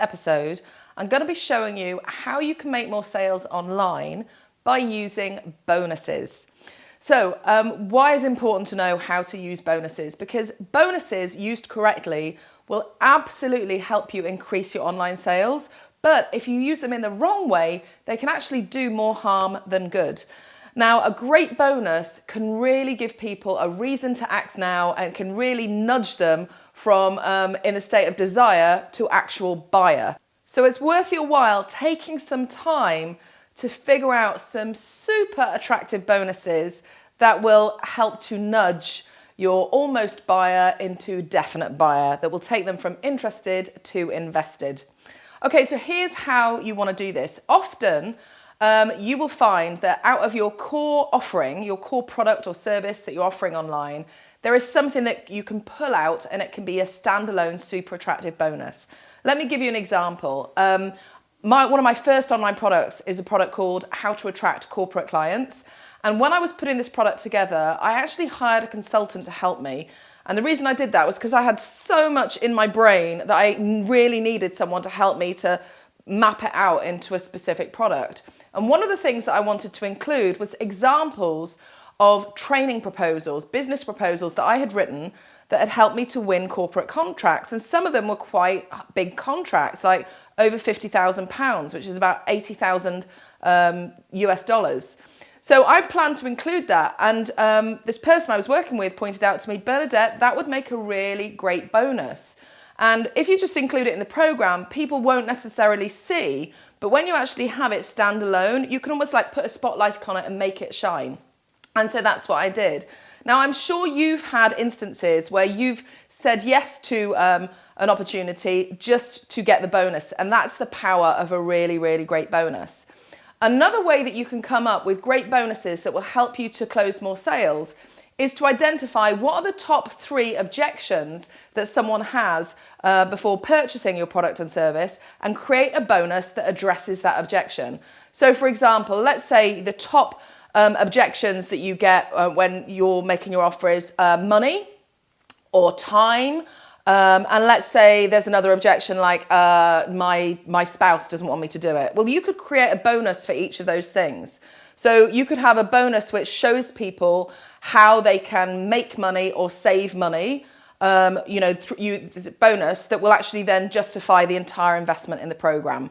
episode, I'm going to be showing you how you can make more sales online by using bonuses. So um, why is it important to know how to use bonuses? Because bonuses used correctly will absolutely help you increase your online sales. But if you use them in the wrong way, they can actually do more harm than good. Now, a great bonus can really give people a reason to act now and can really nudge them from um, in a state of desire to actual buyer. So it's worth your while taking some time to figure out some super attractive bonuses that will help to nudge your almost buyer into definite buyer that will take them from interested to invested. Okay, so here's how you want to do this. Often um, you will find that out of your core offering, your core product or service that you're offering online, there is something that you can pull out and it can be a standalone super attractive bonus. Let me give you an example. Um, my, one of my first online products is a product called How to Attract Corporate Clients. And when I was putting this product together, I actually hired a consultant to help me. And the reason I did that was because I had so much in my brain that I really needed someone to help me to map it out into a specific product. And one of the things that I wanted to include was examples of training proposals, business proposals that I had written that had helped me to win corporate contracts. And some of them were quite big contracts, like over £50,000, which is about 80,000 um, US dollars. So I planned to include that. And um, this person I was working with pointed out to me, Bernadette, that would make a really great bonus. And if you just include it in the program, people won't necessarily see. But when you actually have it standalone, you can almost like put a spotlight on it and make it shine. And so that's what I did. Now, I'm sure you've had instances where you've said yes to um, an opportunity just to get the bonus. And that's the power of a really, really great bonus. Another way that you can come up with great bonuses that will help you to close more sales is to identify what are the top three objections that someone has uh, before purchasing your product and service and create a bonus that addresses that objection. So for example, let's say the top um, objections that you get uh, when you're making your offer is uh, money or time. Um, and let's say there's another objection like uh, my, my spouse doesn't want me to do it. Well, you could create a bonus for each of those things. So you could have a bonus which shows people how they can make money or save money um, you know, you, bonus that will actually then justify the entire investment in the program.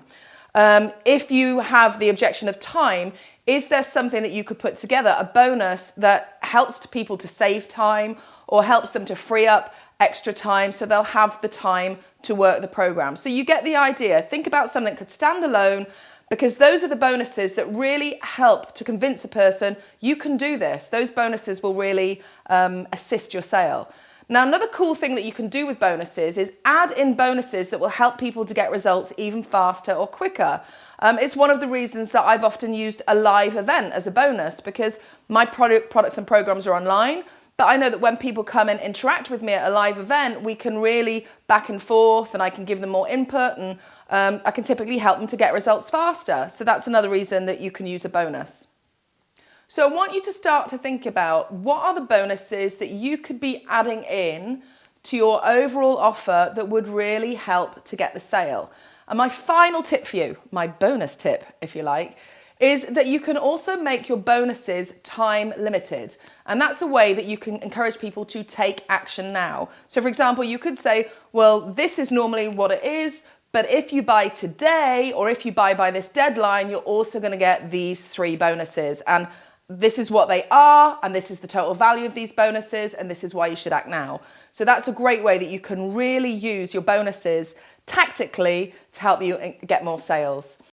Um, if you have the objection of time, is there something that you could put together, a bonus that helps people to save time or helps them to free up extra time so they'll have the time to work the program. So you get the idea. Think about something that could stand alone because those are the bonuses that really help to convince a person you can do this. Those bonuses will really um, assist your sale. Now, another cool thing that you can do with bonuses is add in bonuses that will help people to get results even faster or quicker. Um, it's one of the reasons that I've often used a live event as a bonus because my product, products and programs are online. But I know that when people come and interact with me at a live event, we can really back and forth and I can give them more input and um, I can typically help them to get results faster. So that's another reason that you can use a bonus. So I want you to start to think about what are the bonuses that you could be adding in to your overall offer that would really help to get the sale. And my final tip for you, my bonus tip, if you like, is that you can also make your bonuses time limited. And that's a way that you can encourage people to take action now. So for example, you could say, well, this is normally what it is, but if you buy today or if you buy by this deadline, you're also gonna get these three bonuses. And this is what they are and this is the total value of these bonuses and this is why you should act now. So that's a great way that you can really use your bonuses tactically to help you eh, get more sales.